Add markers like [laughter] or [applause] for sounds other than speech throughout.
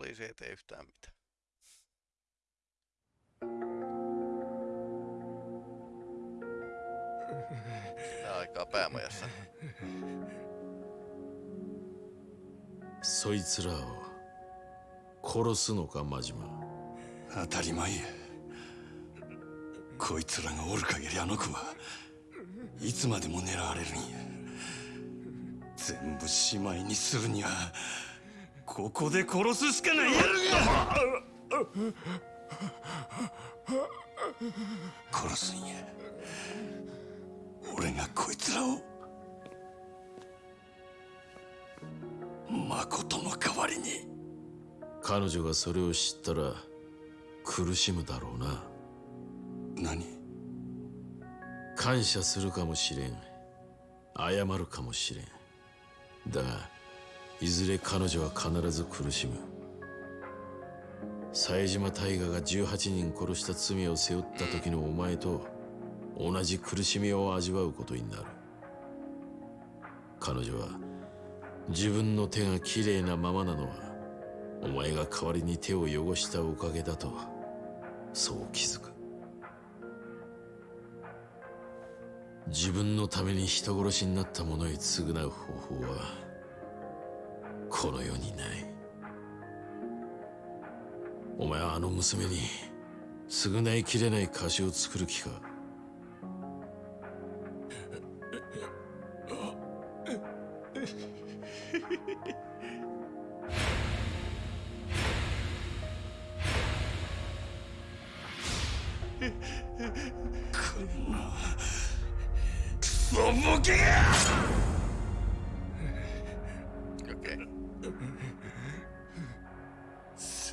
poliisi ei tee yhtään mitään. Sitä aikaa päämajassa. そいつらを殺すのか真島当たり前やこいつらがおる限りあの子はいつまでも狙われるんや全部しまいにするにはここで殺すしかない。やるが殺すんや。俺がこいつらを。誠の代わりに。彼女がそれを知ったら苦しむだろうな。何？感謝するかもしれん。謝るかもしれん。だがいずれ彼女は必ず苦しむ。冴島大河が18人殺した罪を背負った時のお前と同じ苦しみを味わうことになる。彼女は自分の手がきれいなままなのはお前が代わりに手を汚したおかげだとそう気づく。自分のために人殺しになった者へ償う方法はこの世にない。お前はあの娘に償いきれない貸しを作る気か？クソボケが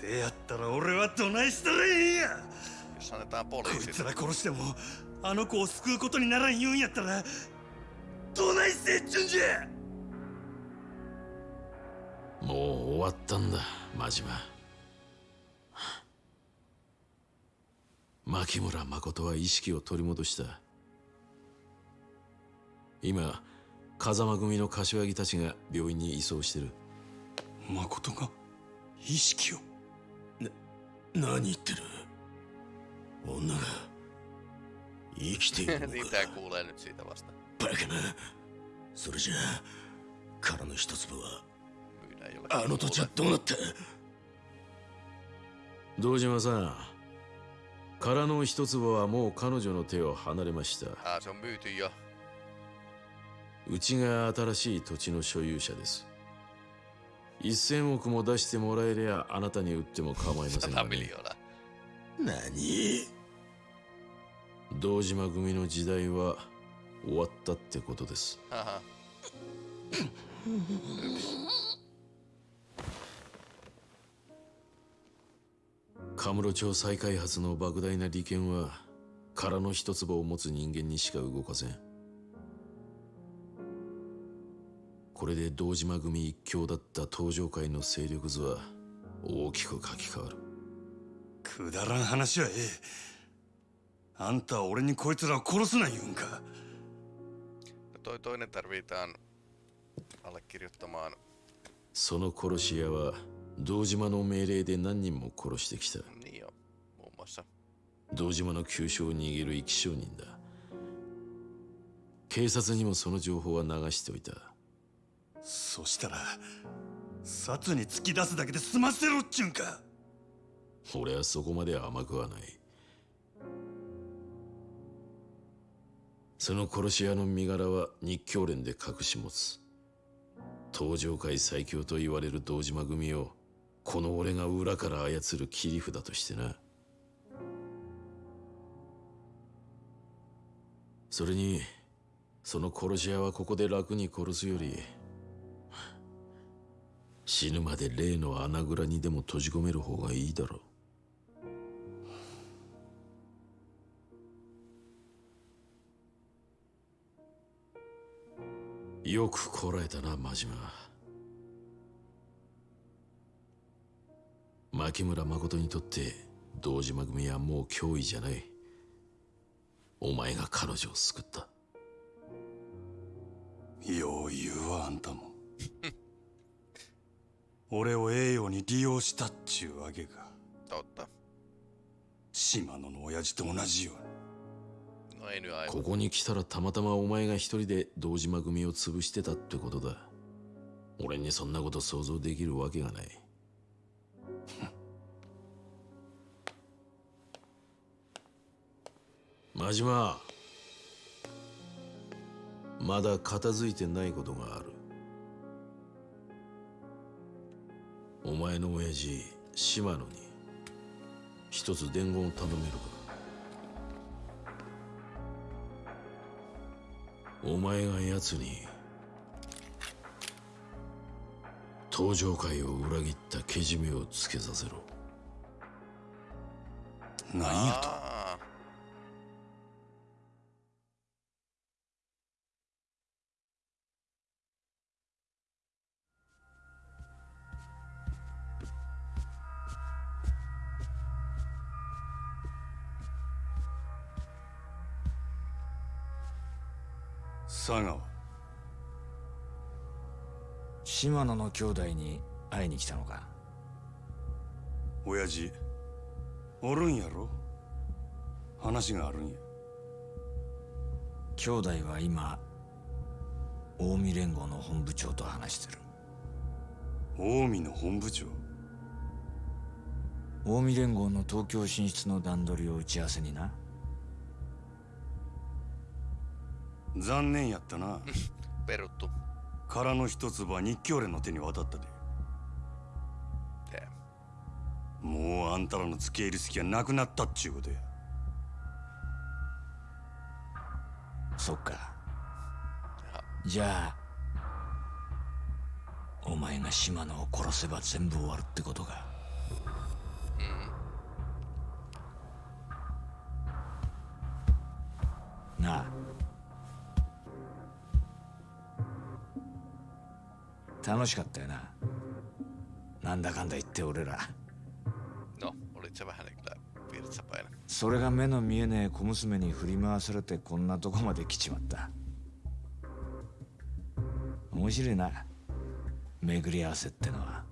せやったら俺はどないしたらええんや。こい.つら殺してもあの子を救うことにならん言うんやったらどないせっちゅんじゃ。もう終わったんだ真島。牧村誠は意識を取り戻した。今風間組の柏木たちが病院に移送してる。誠が意識を何言ってる？女が生きているのか？tää kuulee nyt siitä vasta. バカなそれじゃあ殻の一粒はあの土地.はどうなった？堂島さん空の一坪はもう彼女の手を離れました Ah. うちが新しい土地の所有者です1000億も出してもらえりゃあなたに売っても構いませんが、100ね.何？堂島組の時代は終わったってことです.カムロ町再開発の莫大な利権は空の一坪を持つ人間にしか動かせんこれで堂島組一強だった東上会の勢力図は大きく書き換わる。くだらん話はええ。あんたは俺にこいつらを殺すな言うんか。No toi toinen tarvitaan allekirjoittamaan. その殺し屋は堂島の命令で何人も殺してきた.堂島の急所を握る生き証人だ。警察にもその情報は流しておいたそしたら殺に突き出すだけで済ませろっちゅうんか。俺はそこまで甘くはない。その殺し屋の身柄は日教連で隠し持つ。東上界最強と言われる堂島組をこの俺が裏から操る切り札としてな。それにその殺し屋はここで楽に殺すより死ぬまで例の穴蔵にでも閉じ込める方がいいだろう。よくこらえたな真島。牧村誠にとって堂島組はもう脅威じゃない。お前が彼女を救った。よう言うわあんたも [laughs] 俺を栄養に利用したっちゅうわけか.島野の親父と同じように.ここに来たらたまたまお前が一人で堂島組を潰してたってことだ。俺にそんなこと想像できるわけがない。真島。まだ片付いてないことがあるお前の親父島野に一つ伝言を頼めるか。お前が奴に登場会を裏切ったけじめをつけさせろ。何やと？島野の兄弟に会いに来たのか？親父おるんやろ？話があるんや。兄弟は今近江連合の本部長と話してる。近江の本部長？近江連合の東京進出の段取りを打ち合わせにな。残念やったな。[laughs] peruttu. 空の一粒は日教連の手に渡ったで.もうあんたらの付け入る隙はなくなったっちゅうことや。そっか。じゃあお前が島野を殺せば全部終わるってことか。なあ楽しかったよな。なんだかんだ言って俺ら。No. それが目の見えねえ小娘に振り回されてこんなとこまで来ちまった。面白いな。巡り合わせってのは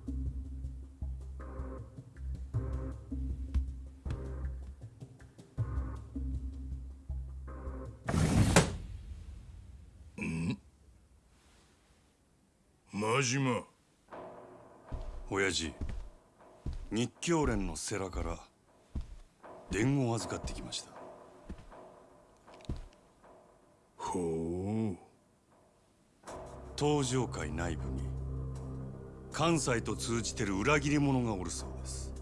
真島親父日教連の世良から伝言を預かってきました。ほう。東上会内部に関西と通じてる裏切り者がおるそうです。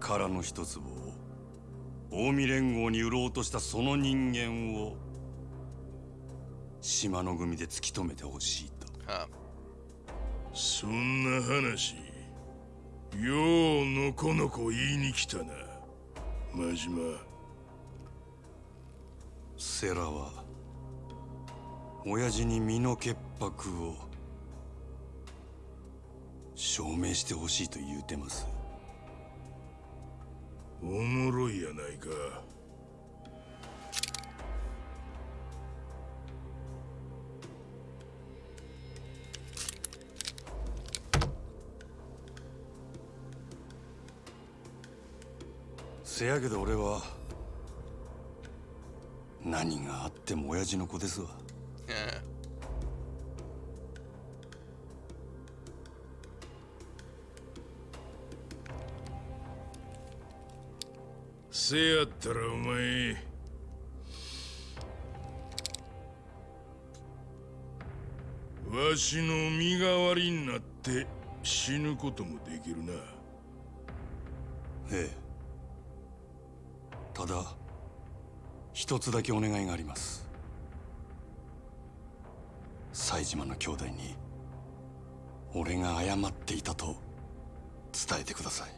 空の一粒を近江連合に売ろうとしたその人間を島の組で突き止めてほしいと。Ha, そんな話ようのこのこ言いに来たな。真島。セラは親父に身の潔白を証明してほしいと言うてます。おもろいやないかせやけど俺は何があっても親父の子ですわ。eh, せやったらお前わしの身代わりになって死ぬこともできるな。ええただ一つだけお願いがあります。西島の兄弟に俺が謝っていたと伝えてください。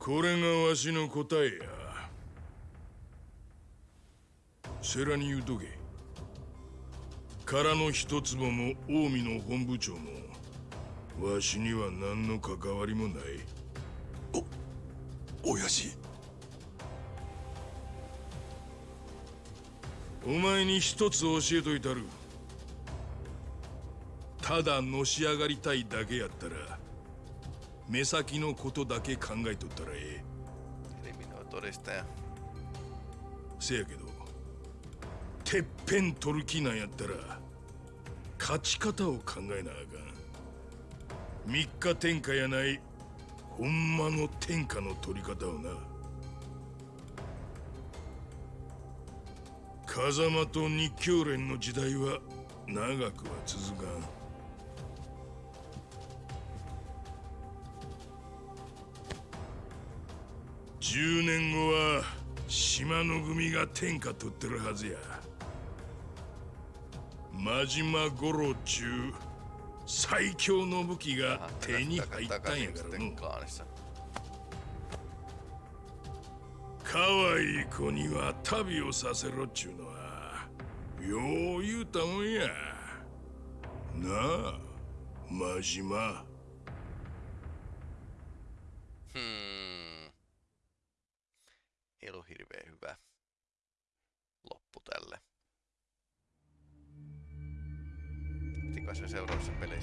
これがわしの答えや。世良に言うとけ空の一坪も近江の本部長もわしには何の関わりもない。親父お前に一つ教えといたる。ただのし上がりたいだけやったら目先のことだけ考えとったらええ.せやけどてっぺん取る気なんやったら勝ち方を考えなあかん。三日天下やないほんまの天下の取り方をな。風間と日教連の時代は長くは続かん。10年後は島の組が天下取ってるはずや。真島五郎中最強の武器が手に入ったんやからの kaanissa. 可愛い子には旅をさせろっちゅうのはよう言うたもんやなあ真島 Hmm.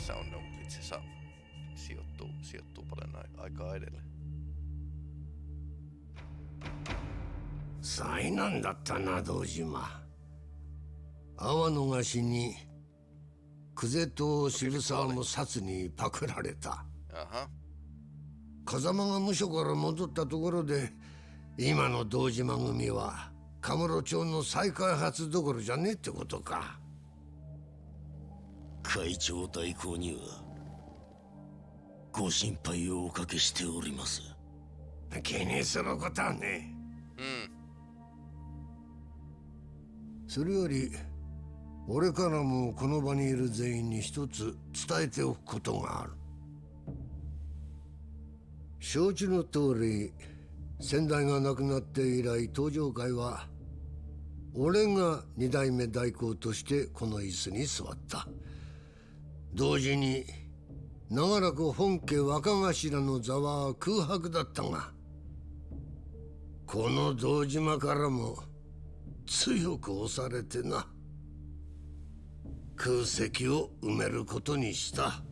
tässä on no, itse asiassa sijoittuu, 災難だったな道島阿波の菓に久世と渋沢の札にパクられた風間が無所から戻ったところで今の道島組は神室町の再開発どころじゃねえってことか。会長代行にはご心配をおかけしております。気にすることはね mm, それより俺からもこの場にいる全員に一つ伝えておくことがある。承知の通り先代が亡くなって以来登場会は俺が二代目代行としてこの椅子に座った同時に長らく本家若頭の座は空白だったがこの堂島からも強く押されてな。空席を埋めることにした.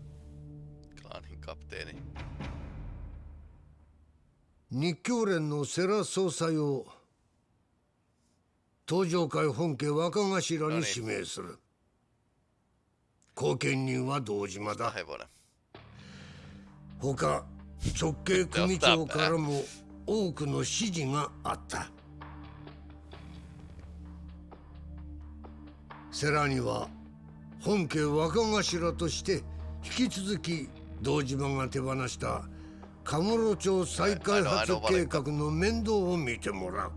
日教連の世良総裁を東上会本家若頭に指名する後見人は堂島だ.他直系組長からも多くの指示があった。世良には本家若頭として引き続き堂島が手放したカムロ町再開発計画の面倒を見てもらう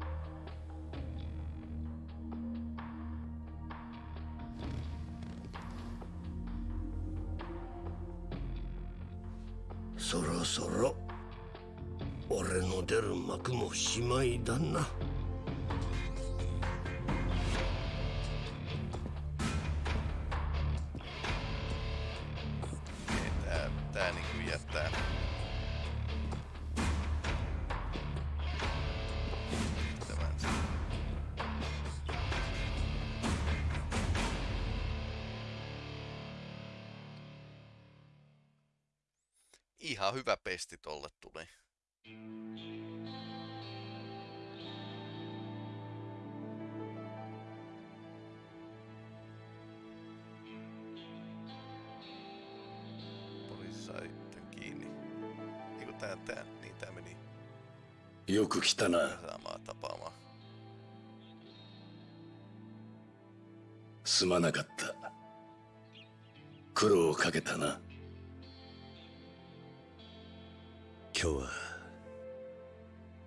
そろそろ。俺の出る幕もしまいだな。Okei, hyvä pesti tolle tuli. Poliisi sai tän kiinni. Eiku tää, tää, niin tää meni よく来たな saamaan tapaamaan. すまなかった苦労をかけたな 今日は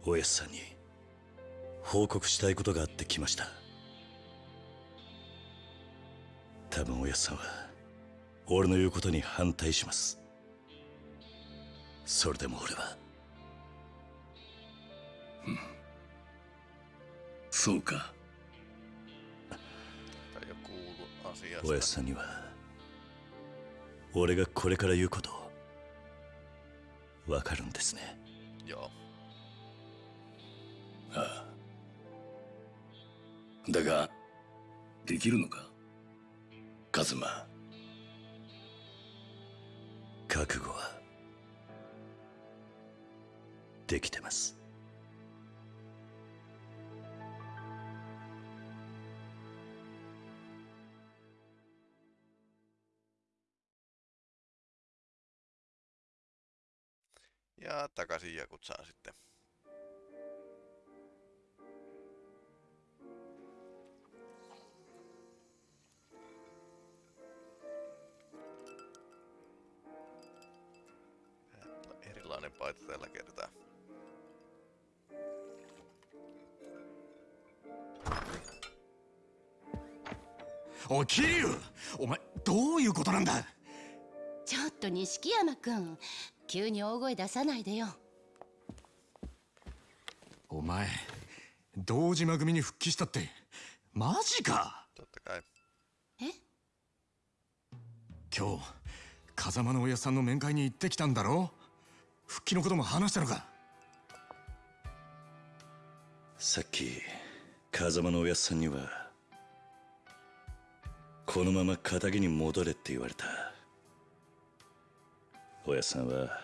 おやすさんに報告したいことがあって来ました。多分おやすさんは俺の言うことに反対します。それでも俺は。そうか。Tai jo kuulu おや.すさんには俺がこれから言うことをわかるんですね。Joo. だができるのか？カズマ。覚悟はできてます「Ja takaisin Jakutsaan sitten. Erilainen paita tällä kertaa. おい桐生お前どういうことなんだちょっと錦山くん 急に大声出さないでよ。お前堂島組に復帰したってマジか？え？今日風間のおやさんの面会に行ってきたんだろ？復帰のことも話したのか？さっき風間のおやっさんにはこのまま仇に戻れって言われたおやさんは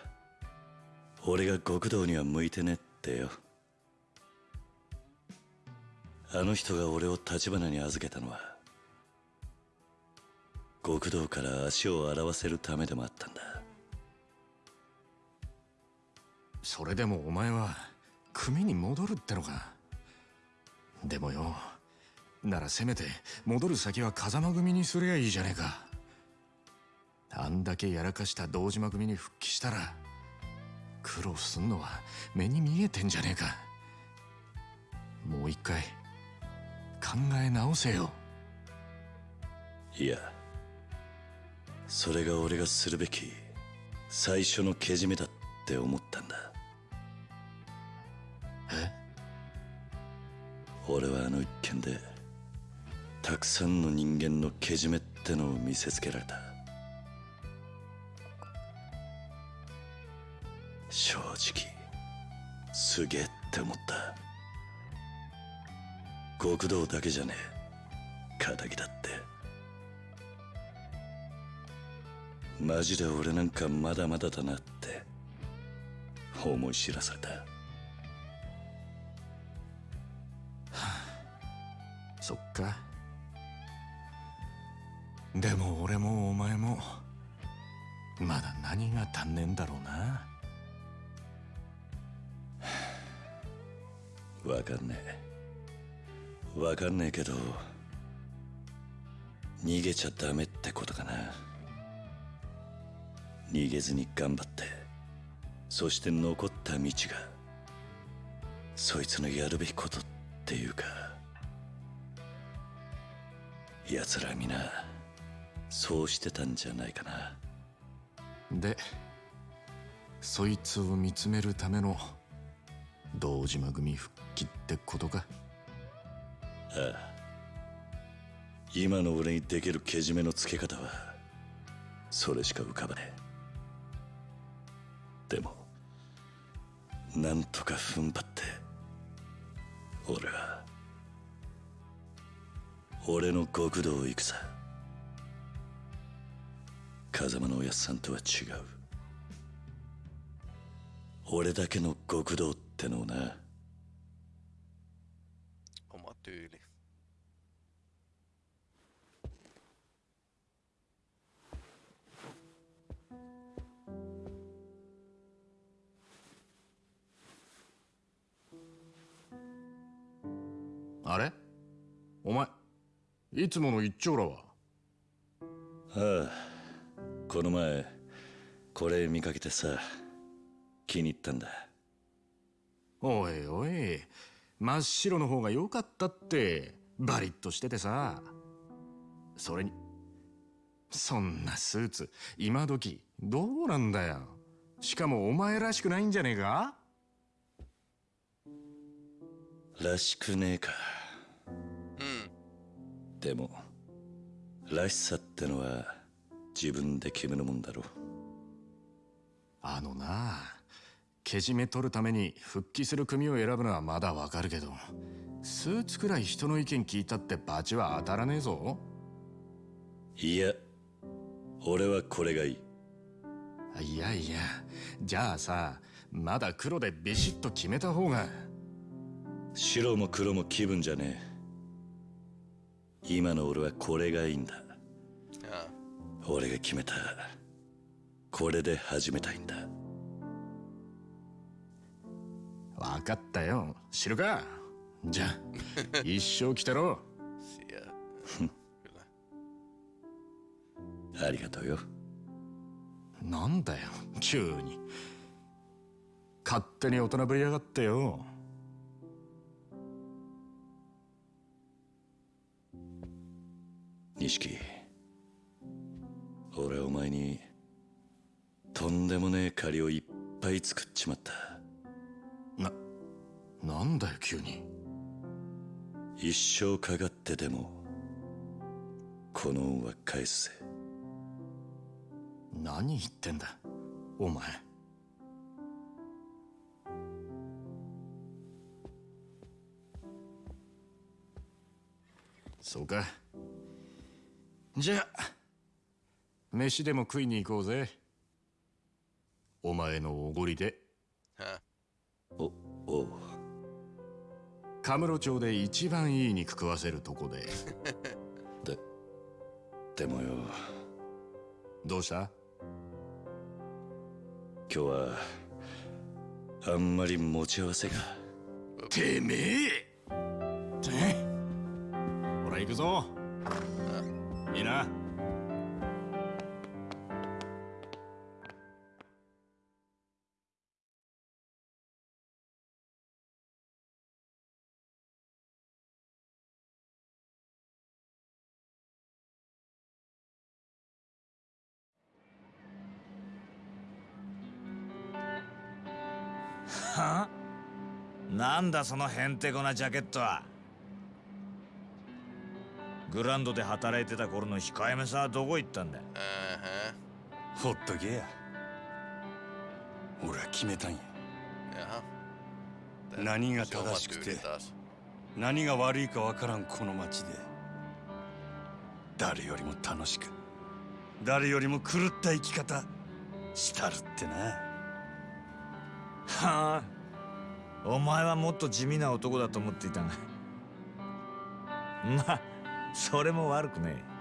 俺が極道には向いてねってよ。あの人が俺を立花に預けたのは極道から足を洗わせるためでもあったんだ。それでもお前は組に戻るってのかでもよ。ならせめて戻る先は風間組にすりゃいいじゃねえか。あんだけやらかした堂島組に復帰したら苦労すんのは目に見えてんじゃねえか。もう一回考え直せよ。いやそれが俺がするべき最初のけじめだって思ったんだ。え？俺はあの一件でたくさんの人間のけじめってのを見せつけられた正直すげえって思った。極道だけじゃねえ。仇だって。マジで俺なんかまだまだだなって思い知らされた。はあそっか。でも俺もお前もまだ何が足んねえんだろうな。わかんねえ。わかんねえけど逃げちゃダメってことかな。逃げずに頑張ってそして残った道がそいつのやるべきことっていうか奴ら皆そうしてたんじゃないかな。でそいつを見つめるための堂島組復帰ってことか？ああ。今の俺にできるけじめのつけ方はそれしか浮かばねえ。でもなんとか踏ん張って俺は俺の極道を行くさ。風間のおやっさんとは違う。俺だけの極道ってのをな。Tyyli. あれお前いつもの一丁羅はああこの前これ見かけてさ気に入ったんだおいおい真っ白の方が良かったってバリッとしててさ。それにそんなスーツ今時どうなんだよ。しかもお前らしくないんじゃねえか？らしくねえか。Mm. でもらしさってのは自分で決めるもんだろあのなけじめ取るために復帰する組を選ぶのはまだわかるけどスーツくらい人の意見聞いたってバチは当たらねえぞ。いや俺はこれがいい。いやいや。じゃあさまだ黒でビシッと決めた方が。白も黒も気分じゃねえ。今の俺はこれがいいんだ.俺が決めた。これで始めたいんだわかったよ。知るか？じゃあ [laughs] 一生来てろ. [laughs] ありがとうよ。なんだよ急に。勝手に大人ぶりやがってよ。錦俺お前にとんでもねえ借りをいっぱい作っちまった。ななんだよ急に。一生かかってでもこの恩は返すぜ何言ってんだお前。そうか。じゃあ飯でも食いに行こうぜ。お前のおごりで.おおうカムロ町で一番いい肉食わせるとこで。[laughs] ででもよ。どうした？今日はあんまり持ち合わせが。てめえ！てほら行くぞ。いいなはなんだそのへんてこなジャケットは。グランドで働いてた頃の控えめさはどこ行ったんだ？Ähä. ほっとけや。俺は決めたんや。何が正しくて.何が悪いかわからんこの街で。誰よりも楽しく誰よりも狂った生き方したるってなはあ。お前はもっと地味な男だと思っていたが。まあそれも悪くねえ。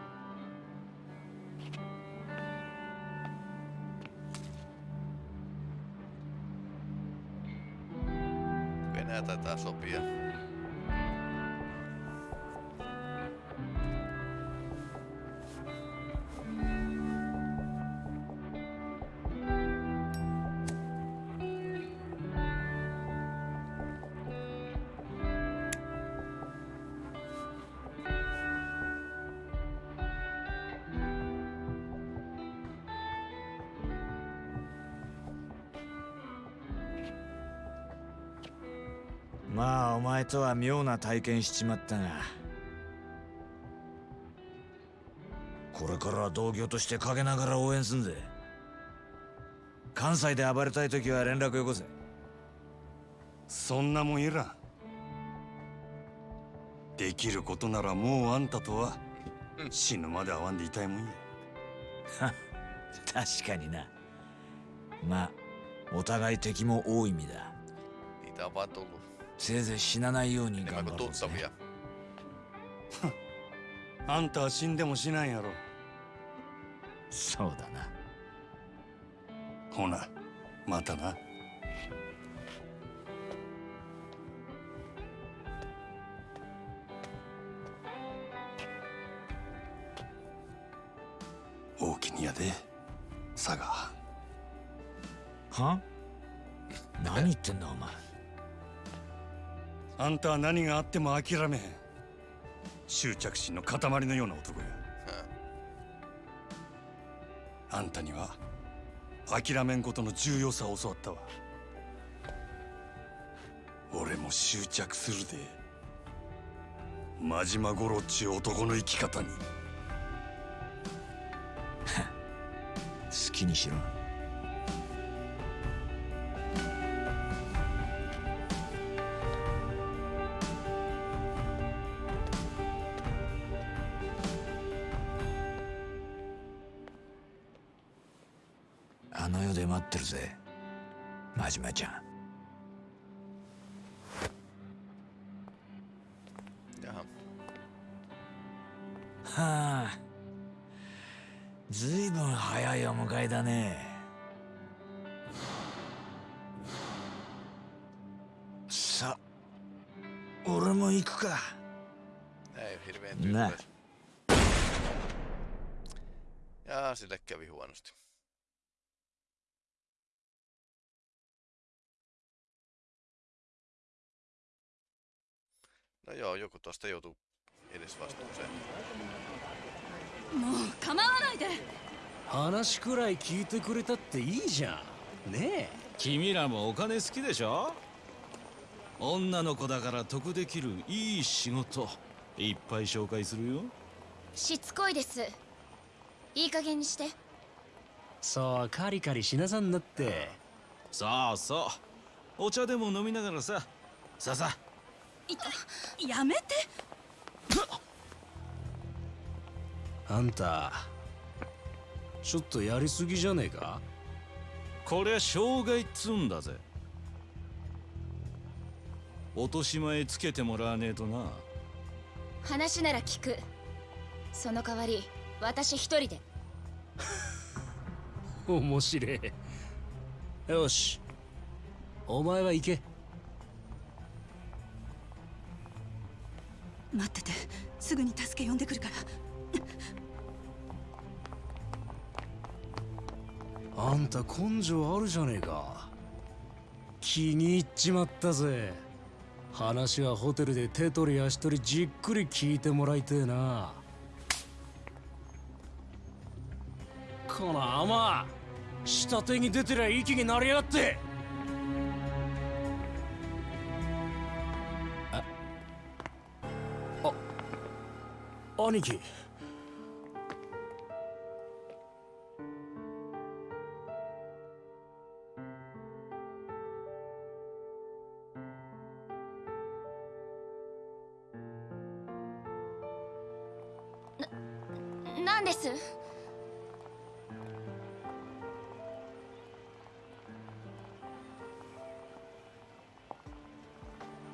まあお前とは妙な体験しちまったがこれからは同業として陰ながら応援すんぜ。関西で暴れたい時は連絡よこせ。そんなもんいらん。できることならもうあんたとは死ぬまで会わんでいたいもんや。[laughs] 確かにな。まあお互い敵も多い意味だ tullut せいぜい死なないように頑張ろうぜ. [laughs] あんたは死んでもしないやろ。そうだな。ほなまたな。大きにやで佐賀。は？何言ってんだお前あんたは何があっても諦めへん。執着心の塊のような男や.あんたには諦めんことの重要さを教わったわ。俺も執着するで。真島五郎っちゅう男の生き方に。[laughs] 好きにしろ No joo, joku tuosta joutuu edes vastuuseen. もう構わないで話くらい聞いてくれたっていいじゃんねえ君らもお金好きでしょ女の子だから得できるいい仕事いっぱい紹介するよしつこいですいい加減にしてそうカリカリしなさんなってそうそうお茶でも飲みながらささあさあいやめて。あんたちょっとやりすぎじゃねえか？こりゃ障害っつうんだぜ。落とし前つけてもらわねえとな。話なら聞く。その代わり私一人で。[laughs] 面白え。よし。お前は行け待っててすぐに助け呼んでくるから。あんた根性あるじゃねえか。気に入っちまったぜ。話はホテルで手取り足取りじっくり聞いてもらいてえな。この甘下手に出てりゃ息になりやがって。兄貴。何です？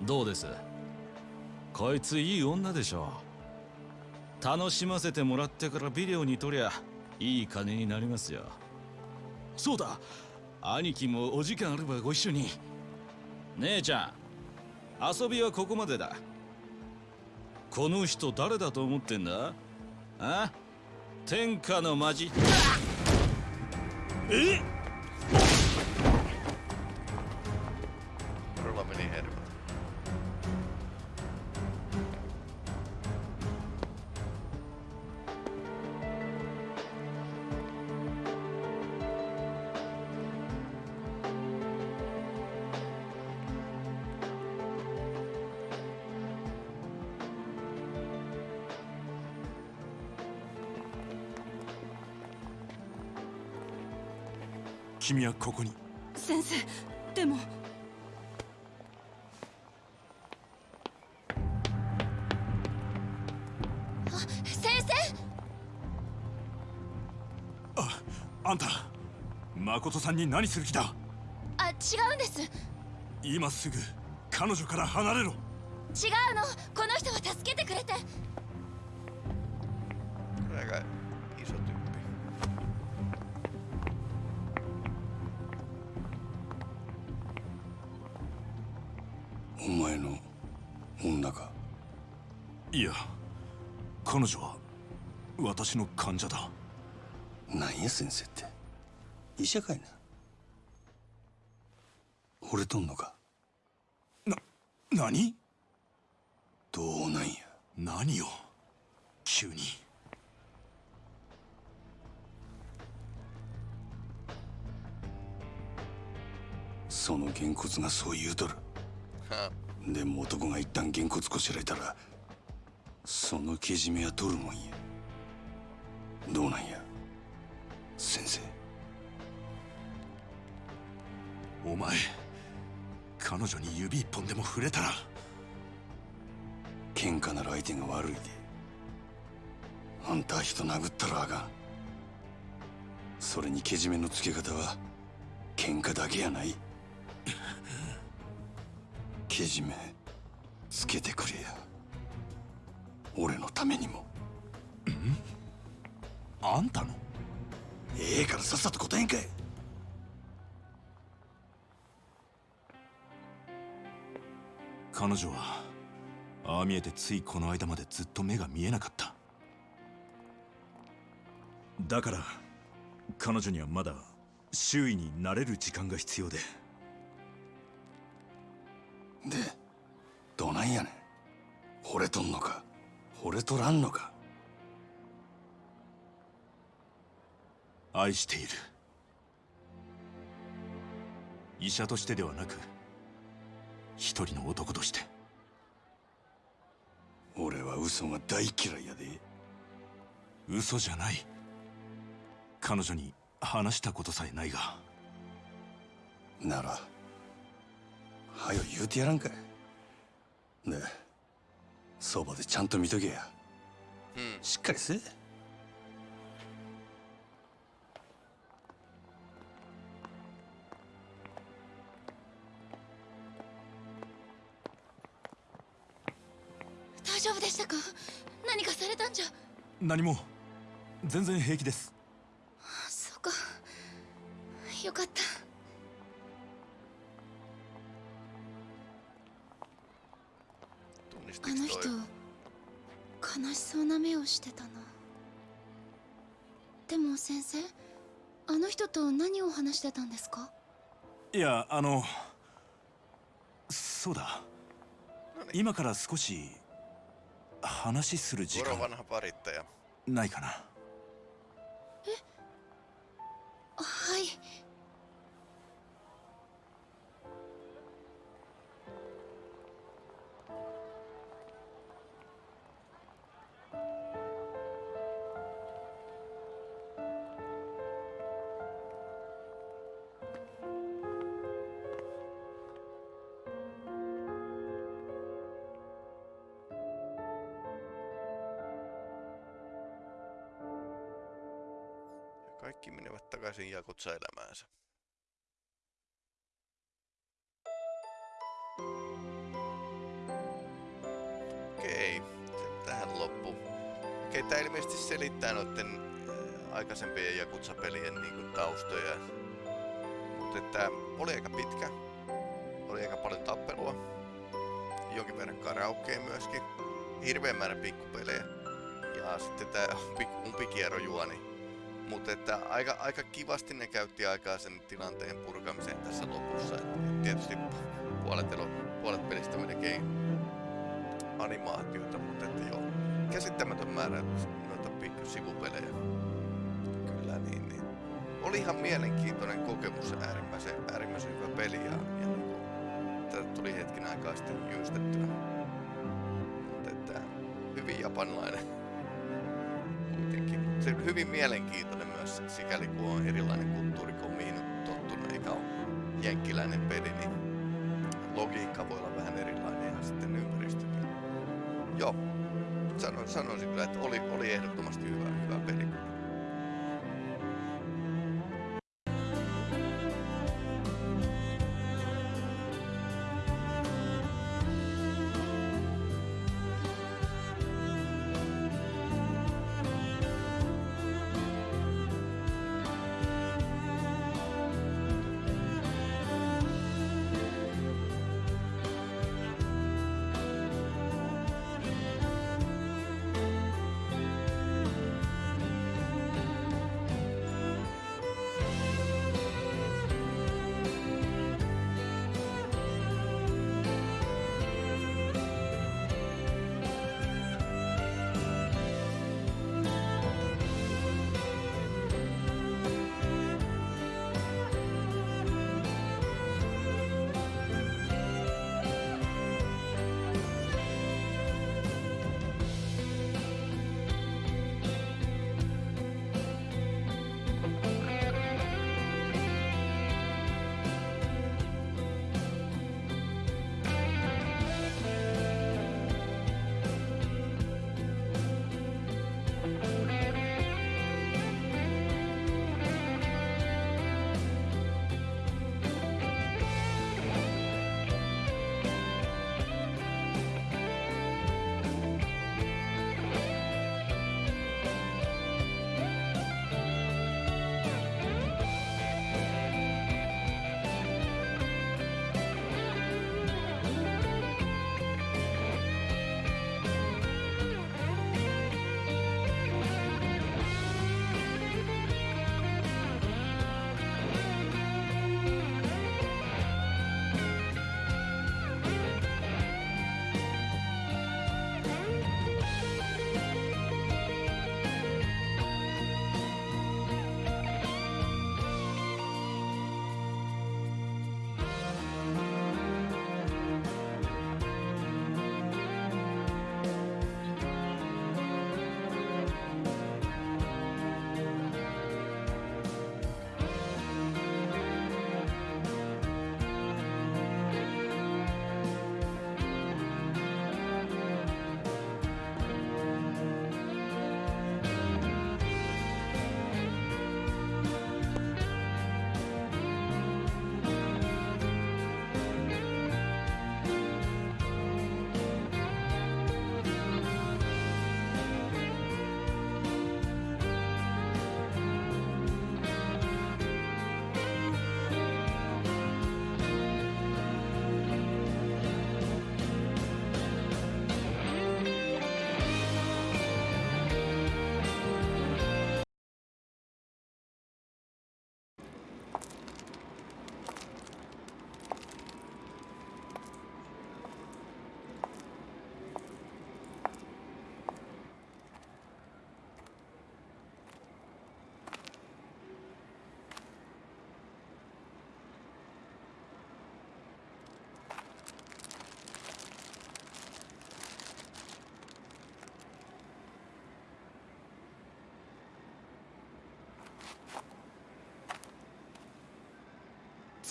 どうです？こいついい女でしょ楽しませてもらってからビデオに撮りゃいい金になりますよ。そうだ兄貴もお時間あればご一緒に。姉ちゃん遊びはここまでだ。この人誰だと思ってんだ？あ？天下のマジ。え？Todella 君はここに。先生でも。先生。あんた誠さんに何する気だ？あ違うんです。違う今すぐ彼女から離れろ。の。この人は助けてくれて患者だ。何や先生って。医者かいな。惚れとんのか。な何？どうなんや。何よ急に。そのげんこつがそう言うとる。でも男が一旦げんこつこしらえたらそのけじめは取るもんやどうなんや？先生。お前彼女に指一本でも触れたら。喧嘩なら相手が悪いで。あんたは人殴ったらあかん。それにけじめのつけ方は喧嘩だけやない。けじめつけてくれや。俺のためにもあんたの？ええからさっさと答えんかい。彼女はああ見えてついこの間までずっと目が見えなかった。だから彼女にはまだ周囲に慣れる時間が必要で。でどないやねん。惚れとんのか惚れとらんのか愛している。医者としてではなく一人の男として。俺は嘘が大嫌いやで。嘘じゃない。彼女に話したことさえないが。ならはよ言うてやらんか。いでそばでちゃんと見とけや、しっかりせえ何も。全然平気です。そうか。よかった。あの人悲しそうな目をしてたな。でも先生あの人と何を話してたんですか？いやあのそうだ。今から少し話する時間。ないかな。え？はい。Kaikki menevät takaisin Jakutsa-elämäänsä. Okei, se tähän loppu. Okei, tää ilmeisesti selittää noitten äh, aikaisempien Jakutsa-pelien niinku taustoja. Mutta että oli aika pitkä. Oli aika paljon tappelua. Jonkin verran karaokea myöskin. Hirveän määrä pikkupelejä. Ja sitten tää umpi- umpikierrojuoni. Mutta että aika, aika kivasti ne käytti aikaa sen tilanteen purkamiseen tässä lopussa. Et, et tietysti puolet, elo, puolet pelistä melkein animaatiota, mutta että joo, käsittämätön määrä noita pikku sivupelejä. Kyllä niin, niin. Oli ihan mielenkiintoinen kokemus, äärimmäisen, äärimmäisen hyvä peli ja, ja niin tätä tuli hetken aikaa sitten jyystettyä. Mutta että hyvin japanilainen kuitenkin. Se on hyvin mielenkiintoinen myös sikäli kun on erilainen kulttuuri kuin mihin on tottunut, eikä ole jenkkiläinen peli, niin logiikka voi olla vähän erilainen ja sitten ympäristökin. Joo, sanon, sanoisin kyllä, että oli, oli ehdottomasti hyvä, hyvä peli.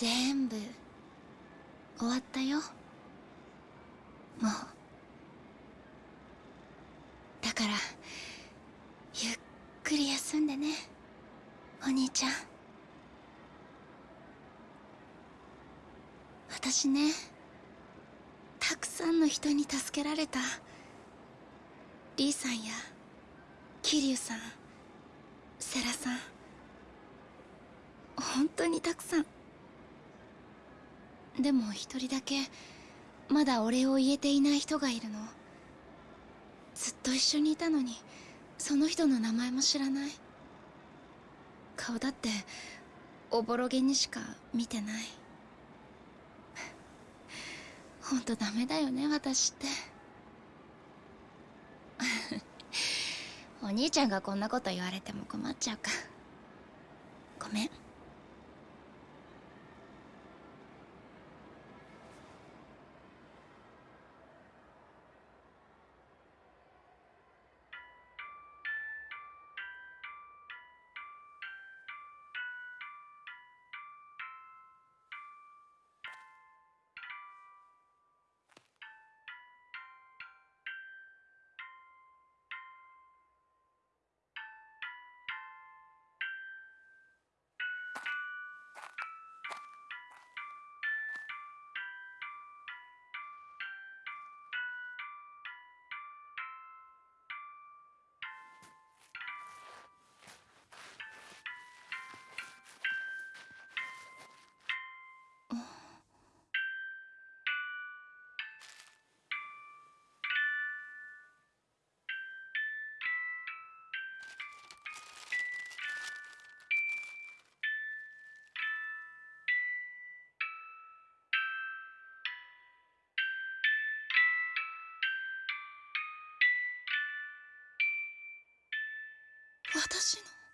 全部。終わったよ。もう。だからゆっくり休んでね。お兄ちゃん。私ねたくさんの人に助けられた。リーさんや桐生さんセラさん。本当にたくさん。でも一人だけまだお礼を言えていない人がいるの。ずっと一緒にいたのにその人の名前も知らない。顔だっておぼろげにしか見てない。ほんとダメだよね私って。[laughs] お兄ちゃんがこんなこと言われても困っちゃうか。ごめん。私の。